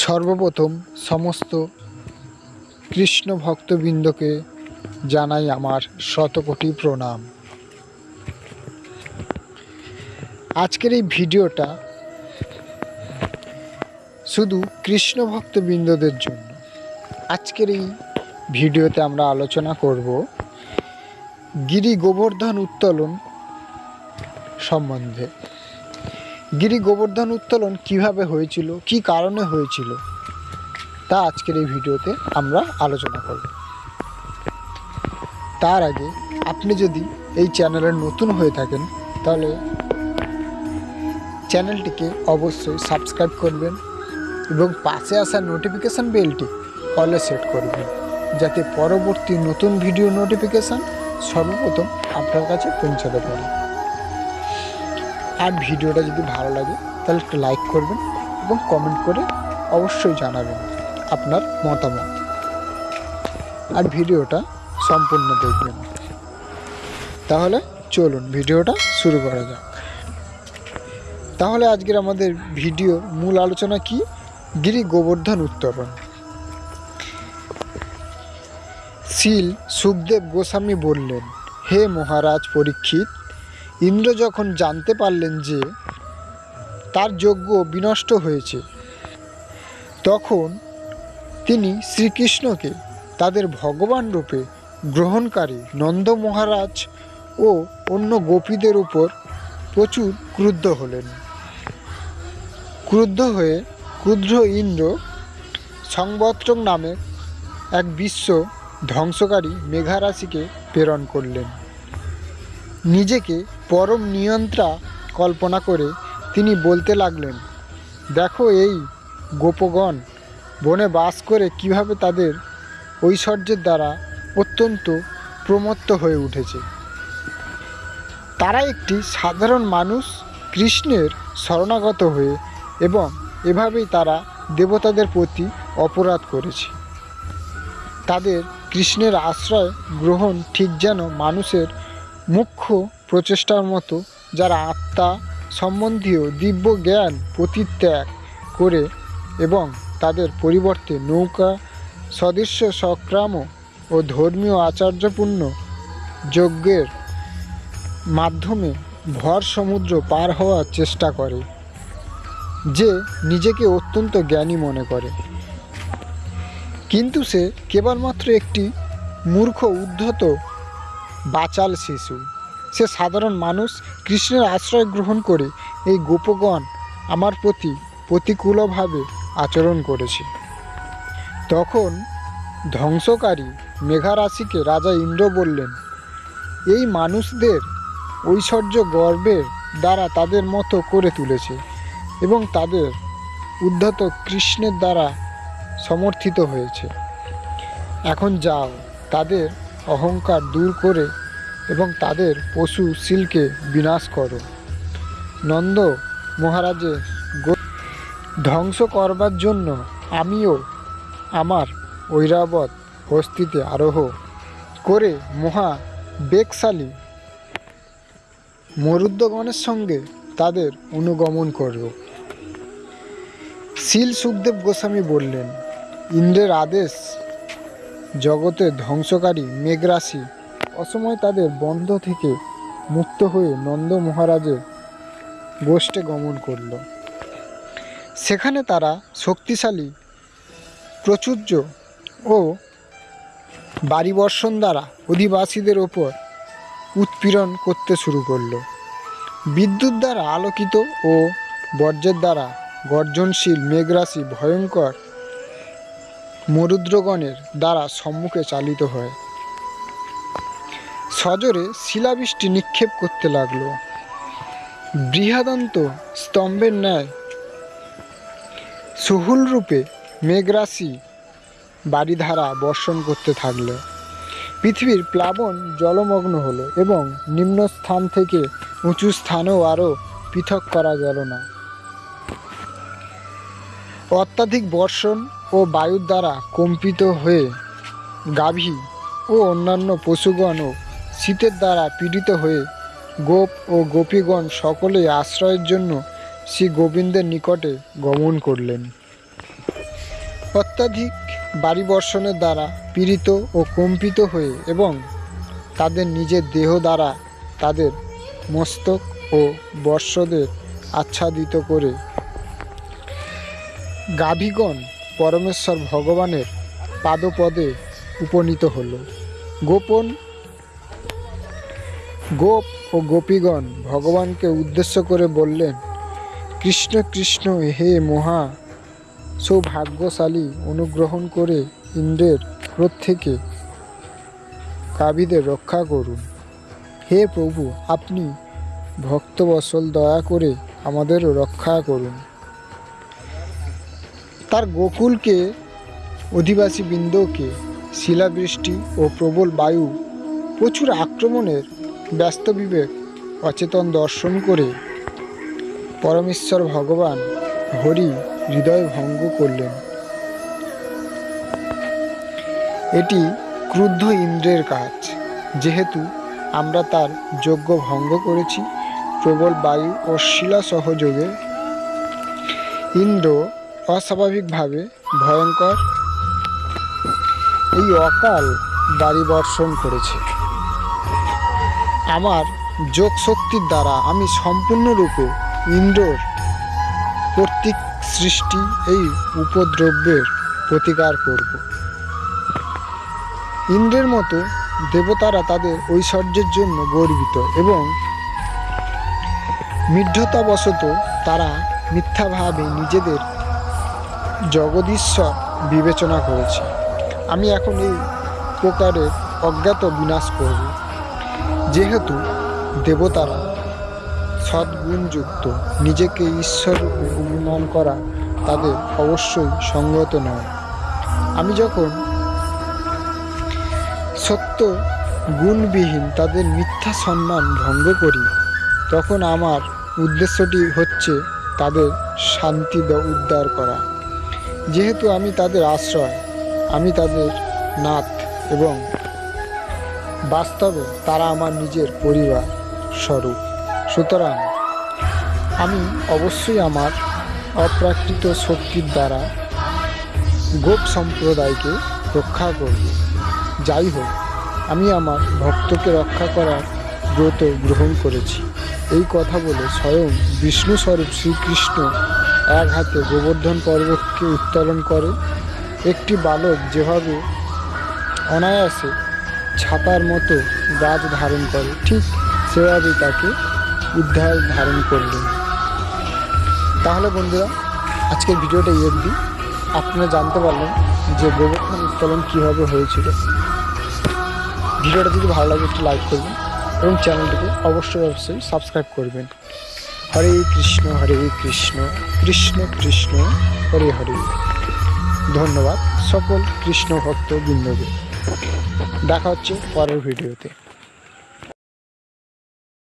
সর্বপ্রথম সমস্ত কৃষ্ণ ভক্তবৃন্দকে জানাই আমার শতকোটি প্রণাম। আজকের এই ভিডিওটা শুধু কৃষ্ণ ভক্তবৃন্দদের জন্য। আজকের এই ভিডিওতে আমরা আলোচনা করব গিরি গোবর্ধন উত্তোলন সম্বন্ধে। গিরি গোবর্ধন উত্তোলন কীভাবে হয়েছিল, কি কারণে হয়েছিল, তা আজকের এই ভিডিওতে আমরা আলোচনা করব। তার আগে আপনি যদি এই চ্যানেলে নতুন হয়ে থাকেন, তাহলে চ্যানেলটিকে অবশ্যই সাবস্ক্রাইব করবেন এবং পাশে আসা নোটিফিকেশান বেলটি অলে সেট করবেন, যাতে পরবর্তী নতুন ভিডিও নোটিফিকেশান সর্বপ্রথম আপনার কাছে পৌঁছাতে পারে। আর ভিডিওটা যদি ভালো লাগে, তাহলে একটু লাইক করবেন এবং কমেন্ট করে অবশ্যই জানাবেন আপনার মতামত। আর ভিডিওটা সম্পূর্ণ দেখবেন। তাহলে চলুন, ভিডিওটা শুরু করা যাক। তাহলে আজকের আমাদের ভিডিও মূল আলোচনা কি? গিরি গোবর্ধন উত্তরণ শিল সুখদেব গোস্বামী বললেন, হে মহারাজ পরীক্ষিত ইন্দ্র যখন জানতে পারলেন যে তার যজ্ঞ বিনষ্ট হয়েছে, তখন তিনি শ্রীকৃষ্ণকে তাদের ভগবান রূপে গ্রহণকারী নন্দ মহারাজ ও অন্য গোপীদের উপর প্রচুর ক্রুদ্ধ হলেন। ক্রুদ্ধ হয়ে ক্রুদ্ধ ইন্দ্র সংবত্রক নামে এক বিশ্ব ধ্বংসকারী মেঘারাশিকে প্রেরণ করলেন। নিজেকে পরম নিয়ন্ত্রা কল্পনা করে তিনি বলতে লাগলেন, দেখো এই গোপগণ বনে বাস করে কীভাবে তাদের ঐশ্বর্যের দ্বারা অত্যন্ত প্রমত্ত হয়ে উঠেছে। তারা একটি সাধারণ মানুষ কৃষ্ণের শরণাগত হয়ে এবং এভাবেই তারা দেবতাদের প্রতি অপরাধ করেছে। তাদের কৃষ্ণের আশ্রয় গ্রহণ ঠিক যেন মানুষের মুখ্য প্রচেষ্টার মতো যারা আত্মা সম্বন্ধীয় দিব্য জ্ঞান প্রতিত্যাগ করে এবং তাদের পরিবর্তে নৌকা, সদৃশ্য সংক্রাম ও ধর্মীয় আচার্যপূর্ণ যজ্ঞের মাধ্যমে ভর সমুদ্র পার হওয়ার চেষ্টা করে, যে নিজেকে অত্যন্ত জ্ঞানী মনে করে। কিন্তু সে কেবলমাত্র একটি মূর্খ উদ্ধত বাচাল শিশু। সে সাধারণ মানুষ কৃষ্ণের আশ্রয় গ্রহণ করে এই গোপগণ আমার প্রতি প্রতিকূলভাবে আচরণ করেছে। তখন ধ্বংসকারী মেঘারাশিকে রাজা ইন্দ্র বললেন, এই মানুষদের ঐশ্বর্য গর্বের দ্বারা তাদের মতো করে তুলেছে এবং তাদের উদ্ধত কৃষ্ণের দ্বারা সমর্থিত হয়েছে। এখন যাও, তাদের অহংকার দূর করে এবং তাদের পশু শিলকে বিনাশ করো। নন্দ মহারাজে ধ্বংস করবার জন্য আমিও আমার ঐরাবত হস্তিতে আরোহ করে মহা বেগশালী মরুদ্যগণের সঙ্গে তাদের অনুগমন করব শিল সুখদেব গোস্বামী বললেন, ইন্দ্রের আদেশ জগতে ধ্বংসকারী মেঘরাশি অসময় তাদের বন্ধ থেকে মুক্ত হয়ে নন্দ মহারাজের গোষ্ঠে গমন করল। সেখানে তারা শক্তিশালী, প্রচুর্য ও বাড়িবর্ষণ দ্বারা অধিবাসীদের ওপর উৎপীড়ন করতে শুরু করল। বিদ্যুৎ দ্বারা আলোকিত ও বর্জ্যের দ্বারা গর্জনশীল মেঘরাশি ভয়ঙ্কর মরুদ্রগণের দ্বারা সম্মুখে চালিত হয়। সজোরে শিলাবৃষ্টি নিক্ষেপ করতে লাগল। বৃহাদন্ত স্তম্ভের ন্যায় সুহুল রূপে মেঘরাশি বাড়িধারা বর্ষণ করতে থাকল। পৃথিবীর প্লাবন জলমগ্ন হলো এবং নিম্ন স্থান থেকে উঁচু স্থানেও আরও পৃথক করা গেল না। অত্যাধিক বর্ষণ ও বায়ুর দ্বারা কম্পিত হয়ে গাভী ও অন্যান্য পশুগণও শীতের দ্বারা পীড়িত হয়ে গোপ ও গোপীগণ সকলে আশ্রয়ের জন্য শ্রী গোবিন্দের নিকটে গমন করলেন। অত্যাধিক বাড়ি বর্ষণের দ্বারা পীড়িত ও কম্পিত হয়ে এবং তাদের নিজের দেহ দ্বারা তাদের মস্তক ও বর্ষদের আচ্ছাদিত করে গাভীগণ পরমেশ্বর ভগবানের পাদপদে উপনীত হল। গোপন গোপ ও গোপীগণ ভগবানকে উদ্দেশ্য করে বললেন, কৃষ্ণ কৃষ্ণ, হে মহা, সৌভাগ্যশালী অনুগ্রহণ করে ইন্দ্রের ক্রোধ থেকে কাবিদের রক্ষা করুন। হে প্রভু, আপনি ভক্তবসল দয়া করে আমাদেরও রক্ষা করুন। তার গোকুলকে অধিবাসী বৃন্দকে শিলাবৃষ্টি ও প্রবল বায়ু প্রচুর আক্রমণের ব্যস্ত বিবেক, অচেতন দর্শন করে পরমেশ্বর ভগবান হরি হৃদয় ভঙ্গ করলেন। এটি ক্রুদ্ধ ইন্দ্রের কাজ, যেহেতু আমরা তার যজ্ঞ ভঙ্গ করেছি, প্রবল বায়ু ও শিলা সহযোগে। ইন্দ্র অস্বাভাবিকভাবে ভয়ঙ্কর। এই অকাল বাড়ি বর্ষণ করেছে। আমার যোগ শক্তির দ্বারা আমি সম্পূর্ণরূপে ইন্দ্রর কর্তৃক সৃষ্টি এই উপদ্রব্যের প্রতিকার করব। ইন্দ্রের মতো দেবতারা তাদের ঐশ্বর্যের জন্য গর্বিত এবং মিথ্যতাবশত তারা মিথ্যাভাবে নিজেদের জগদীশ্বর বিবেচনা করেছে। আমি এখন এই প্রকারের অজ্ঞাত বিনাশ করব। যেহেতু দেবতারা সদ্গুণযুক্ত, নিজেকে ঈশ্বর অভিমান করা তাদের অবশ্যই সঙ্গত নয়। আমি যখন সত্য গুণবিহীন তাদের মিথ্যা সম্মান ভঙ্গ করি, তখন আমার উদ্দেশ্যটি হচ্ছে তাদের শান্তি উদ্ধার করা। যেহেতু আমি তাদের আশ্রয়, আমি তাদের নাথ এবং বাস্তবে তারা আমার নিজের পরিবার স্বরূপ। সুতরাং আমি অবশ্যই আমার অপ্রাকৃত শক্তির দ্বারা গোপ সম্প্রদায়কে রক্ষা করব। যাই হোক, আমি আমার ভক্তকে রক্ষা করার ব্রত গ্রহণ করেছি। এই কথা বলে স্বয়ং বিষ্ণু স্বরূপ শ্রীকৃষ্ণ এক হাতে গোবর্ধন পর্বতকে উত্তোলন করে। একটি বালক যেভাবে অনায়াসে ছাতার মতো গাছ ধারণ করে। ঠিক সেভাবেই তাকে উদ্ধার ধারণ করলেন। তাহলে বন্ধুরা, আজকের ভিডিওটা এই অবধি। আপনারা জানতে পারলেন যে গোবর্ধন উত্তোলন কীভাবে হয়েছিল। ভিডিওটা যদি ভালো লাগে, একটু লাইক করবেন এবং চ্যানেলটিকে অবশ্যই অবশ্যই সাবস্ক্রাইব করবেন। হরে কৃষ্ণ হরে কৃষ্ণ কৃষ্ণ কৃষ্ণ, হরে হরে। ধন্যবাদ সকল কৃষ্ণ ভক্ত বৃন্দকে দেখা হচ্ছে পরের ভিডিওতে।